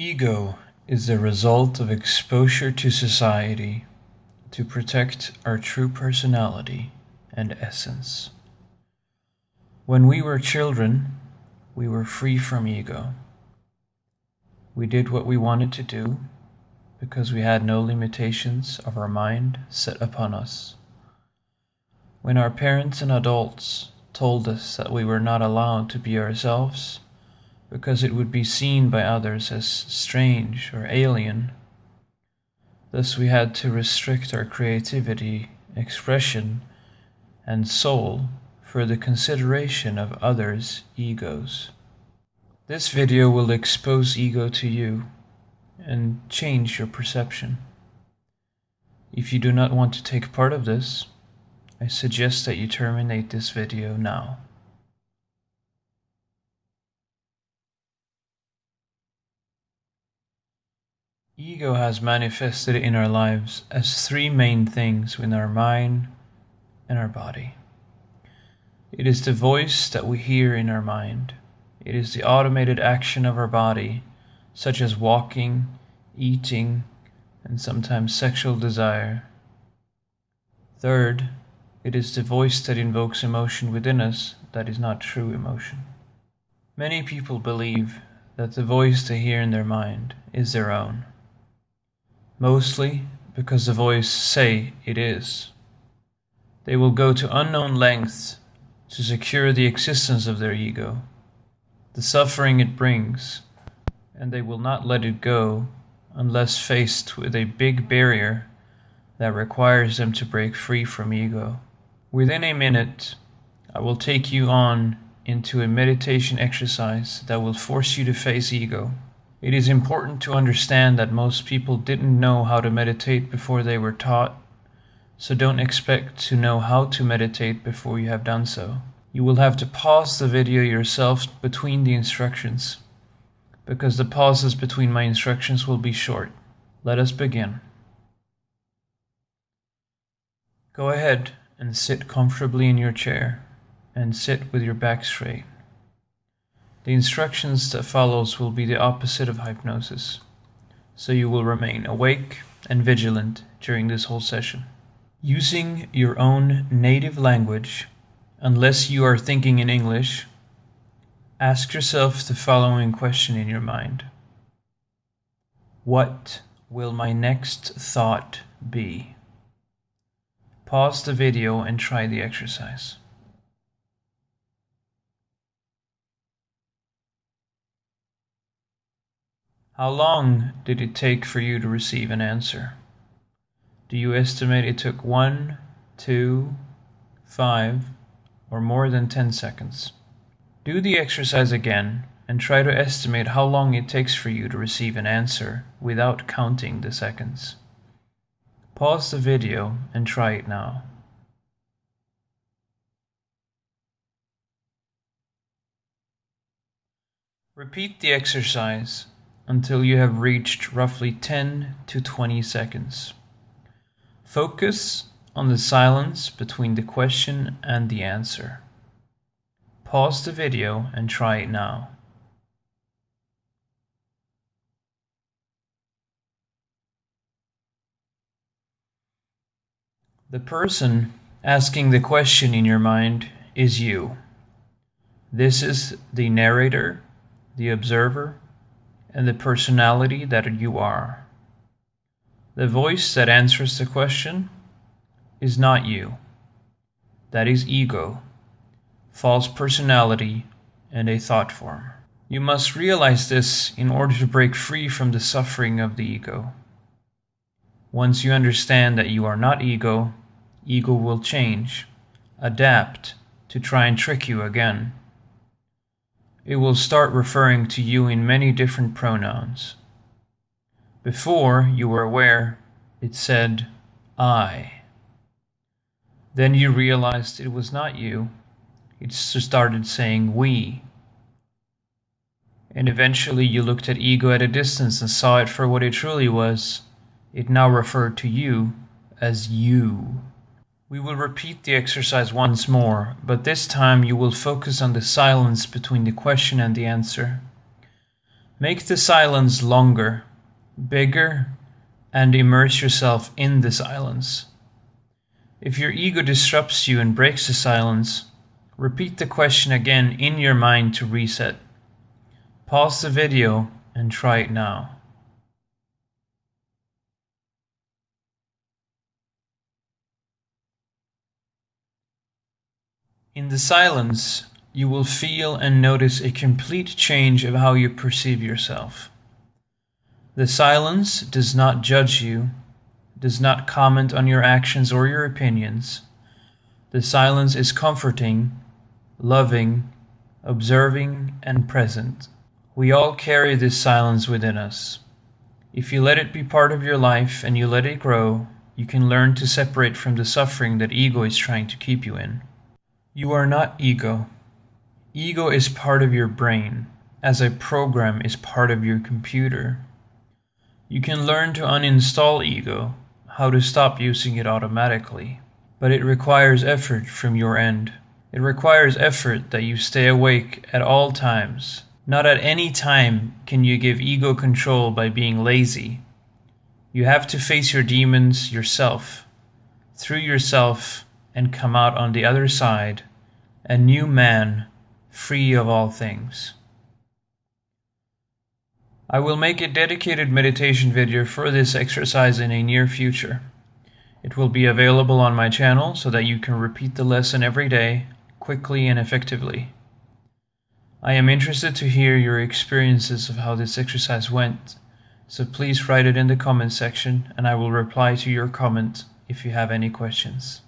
Ego is the result of exposure to society to protect our true personality and essence. When we were children, we were free from ego. We did what we wanted to do because we had no limitations of our mind set upon us. When our parents and adults told us that we were not allowed to be ourselves because it would be seen by others as strange or alien, thus we had to restrict our creativity, expression, and soul for the consideration of others' egos. This video will expose ego to you and change your perception. If you do not want to take part of this, I suggest that you terminate this video now. Ego has manifested in our lives as three main things within our mind and our body. It is the voice that we hear in our mind. It is the automated action of our body, such as walking, eating, and sometimes sexual desire. Third, it is the voice that invokes emotion within us that is not true emotion. Many people believe that the voice they hear in their mind is their own, mostly because the voice say it is. They will go to unknown lengths to secure the existence of their ego, the suffering it brings, and they will not let it go unless faced with a big barrier that requires them to break free from ego. Within a minute, I will take you on into a meditation exercise that will force you to face ego. It is important to understand that most people didn't know how to meditate before they were taught, so don't expect to know how to meditate before you have done so. You will have to pause the video yourself between the instructions because the pauses between my instructions will be short. Let us begin. Go ahead and sit comfortably in your chair and sit with your back straight. The instructions that follows will be the opposite of hypnosis, so you will remain awake and vigilant during this whole session. Using your own native language, unless you are thinking in English, Ask yourself the following question in your mind What will my next thought be? Pause the video and try the exercise. How long did it take for you to receive an answer? Do you estimate it took one, two, five, or more than 10 seconds? Do the exercise again and try to estimate how long it takes for you to receive an answer without counting the seconds. Pause the video and try it now. Repeat the exercise until you have reached roughly 10 to 20 seconds. Focus on the silence between the question and the answer. Pause the video and try it now. The person asking the question in your mind is you. This is the narrator, the observer, and the personality that you are. The voice that answers the question is not you. That is ego false personality, and a thought form. You must realize this in order to break free from the suffering of the ego. Once you understand that you are not ego, ego will change, adapt to try and trick you again. It will start referring to you in many different pronouns. Before you were aware, it said, I. Then you realized it was not you, it started saying we. And eventually you looked at ego at a distance and saw it for what it truly was. It now referred to you as you. We will repeat the exercise once more, but this time you will focus on the silence between the question and the answer. Make the silence longer, bigger, and immerse yourself in the silence. If your ego disrupts you and breaks the silence, repeat the question again in your mind to reset. Pause the video and try it now. In the silence, you will feel and notice a complete change of how you perceive yourself. The silence does not judge you, does not comment on your actions or your opinions. The silence is comforting, loving, observing, and present. We all carry this silence within us. If you let it be part of your life and you let it grow, you can learn to separate from the suffering that ego is trying to keep you in. You are not ego. Ego is part of your brain, as a program is part of your computer. You can learn to uninstall ego, how to stop using it automatically, but it requires effort from your end. It requires effort that you stay awake at all times. Not at any time can you give ego control by being lazy. You have to face your demons yourself, through yourself, and come out on the other side, a new man free of all things. I will make a dedicated meditation video for this exercise in a near future. It will be available on my channel so that you can repeat the lesson every day, quickly and effectively. I am interested to hear your experiences of how this exercise went, so please write it in the comment section and I will reply to your comment if you have any questions.